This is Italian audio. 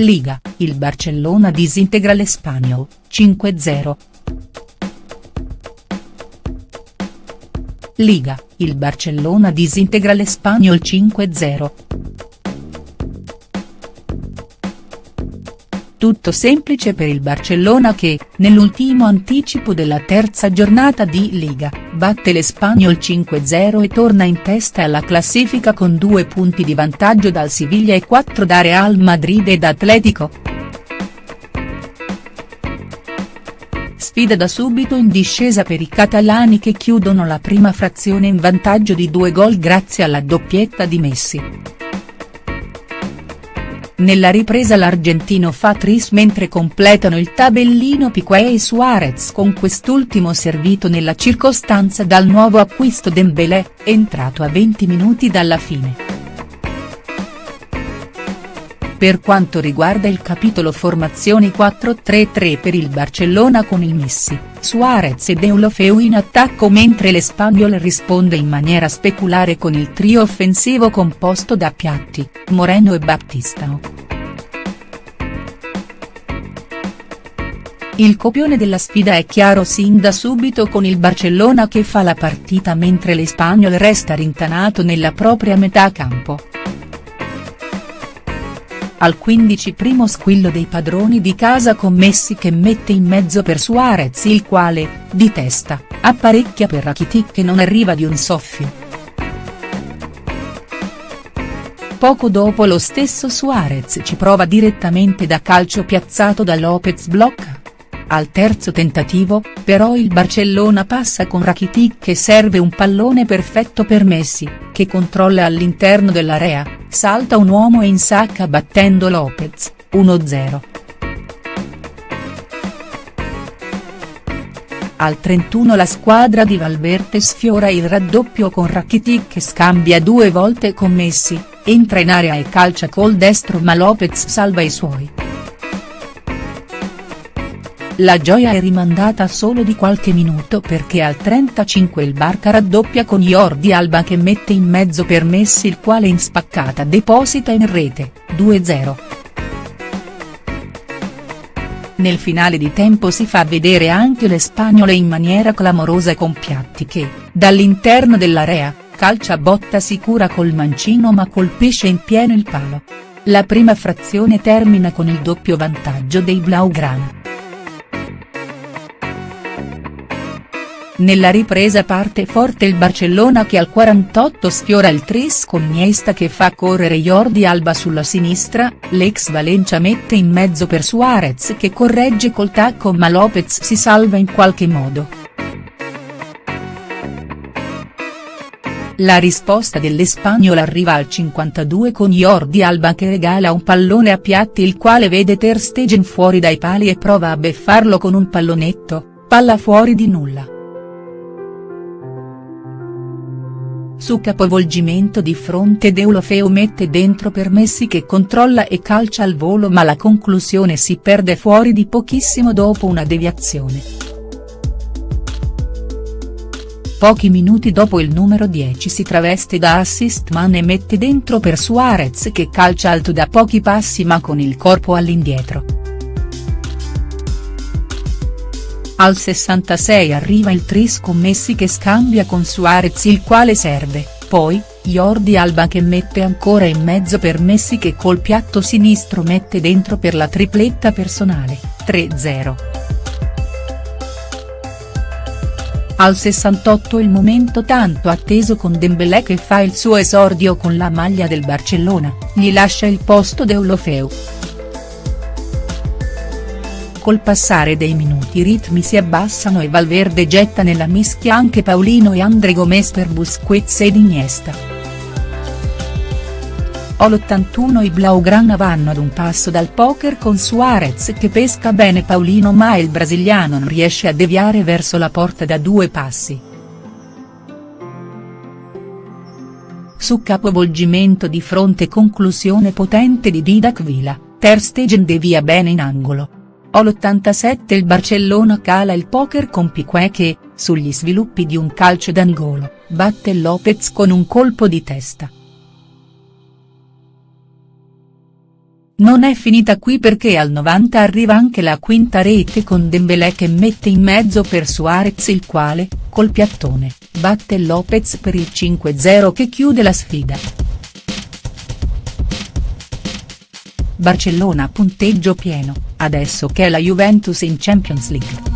Liga, il Barcellona disintegra l'Espanyol, 5-0. Liga, il Barcellona disintegra l'Espanyol 5-0. Tutto semplice per il Barcellona che, nell'ultimo anticipo della terza giornata di Liga, batte l'Espanyol 5-0 e torna in testa alla classifica con due punti di vantaggio dal Siviglia e quattro da Real Madrid ed Atletico. Sfida da subito in discesa per i catalani che chiudono la prima frazione in vantaggio di due gol grazie alla doppietta di Messi. Nella ripresa l'argentino fa tris mentre completano il tabellino Piqué e Suarez con quest'ultimo servito nella circostanza dal nuovo acquisto Dembélé, entrato a 20 minuti dalla fine. Per quanto riguarda il capitolo formazioni 4-3-3 per il Barcellona con il Messi, Suarez e Deulofeu in attacco mentre l'Espanyol risponde in maniera speculare con il trio offensivo composto da Piatti, Moreno e Baptistao. Il copione della sfida è chiaro sin da subito con il Barcellona che fa la partita mentre l'Espanyol resta rintanato nella propria metà campo. Al 15 primo squillo dei padroni di casa con Messi che mette in mezzo per Suarez il quale, di testa, apparecchia per Rakitic che non arriva di un soffio. Poco dopo lo stesso Suarez ci prova direttamente da calcio piazzato da Lopez blocca. Al terzo tentativo, però il Barcellona passa con Rakitic che serve un pallone perfetto per Messi, che controlla all'interno dell'area, salta un uomo e insacca battendo Lopez, 1-0. Al 31 la squadra di Valverde sfiora il raddoppio con Rakitic che scambia due volte con Messi, entra in area e calcia col destro ma Lopez salva i suoi. La gioia è rimandata solo di qualche minuto perché al 35 il Barca raddoppia con Jordi Alba che mette in mezzo per Messi il quale in spaccata deposita in rete, 2-0. Nel finale di tempo si fa vedere anche le spagnole in maniera clamorosa con Piatti che, dall'interno dell'area, calcia botta sicura col mancino ma colpisce in pieno il palo. La prima frazione termina con il doppio vantaggio dei Blaugrana. Nella ripresa parte forte il Barcellona che al 48 sfiora il tris con Iniesta che fa correre Jordi Alba sulla sinistra, l'ex Valencia mette in mezzo per Suarez che corregge col tacco ma Lopez si salva in qualche modo. La risposta dell'Espagnol arriva al 52 con Jordi Alba che regala un pallone a Piatti il quale vede Ter Stegen fuori dai pali e prova a beffarlo con un pallonetto, palla fuori di nulla. Su capovolgimento di fronte Deulofeu mette dentro per Messi che controlla e calcia al volo ma la conclusione si perde fuori di pochissimo dopo una deviazione. Pochi minuti dopo il numero 10 si traveste da assist man e mette dentro per Suarez che calcia alto da pochi passi ma con il corpo all'indietro. Al 66 arriva il tris con Messi che scambia con Suarez il quale serve, poi, Jordi Alba che mette ancora in mezzo per Messi che col piatto sinistro mette dentro per la tripletta personale, 3-0. Al 68 il momento tanto atteso con Dembélé che fa il suo esordio con la maglia del Barcellona, gli lascia il posto Deulofeu. Col passare dei minuti i ritmi si abbassano e Valverde getta nella mischia anche Paulino e André Gomes per Busquets ed Iniesta. All'81 i Blaugrana vanno ad un passo dal poker con Suarez che pesca bene Paulino ma il brasiliano non riesce a deviare verso la porta da due passi. Su capovolgimento di fronte conclusione potente di Didac Vila, Ter Stegen devia bene in angolo all'87 il Barcellona cala il poker con Piquet che, sugli sviluppi di un calcio d'angolo, batte Lopez con un colpo di testa. Non è finita qui perché al 90 arriva anche la quinta rete con Dembélé che mette in mezzo per Suarez il quale, col piattone, batte Lopez per il 5-0 che chiude la sfida. Barcellona punteggio pieno, adesso che è la Juventus in Champions League.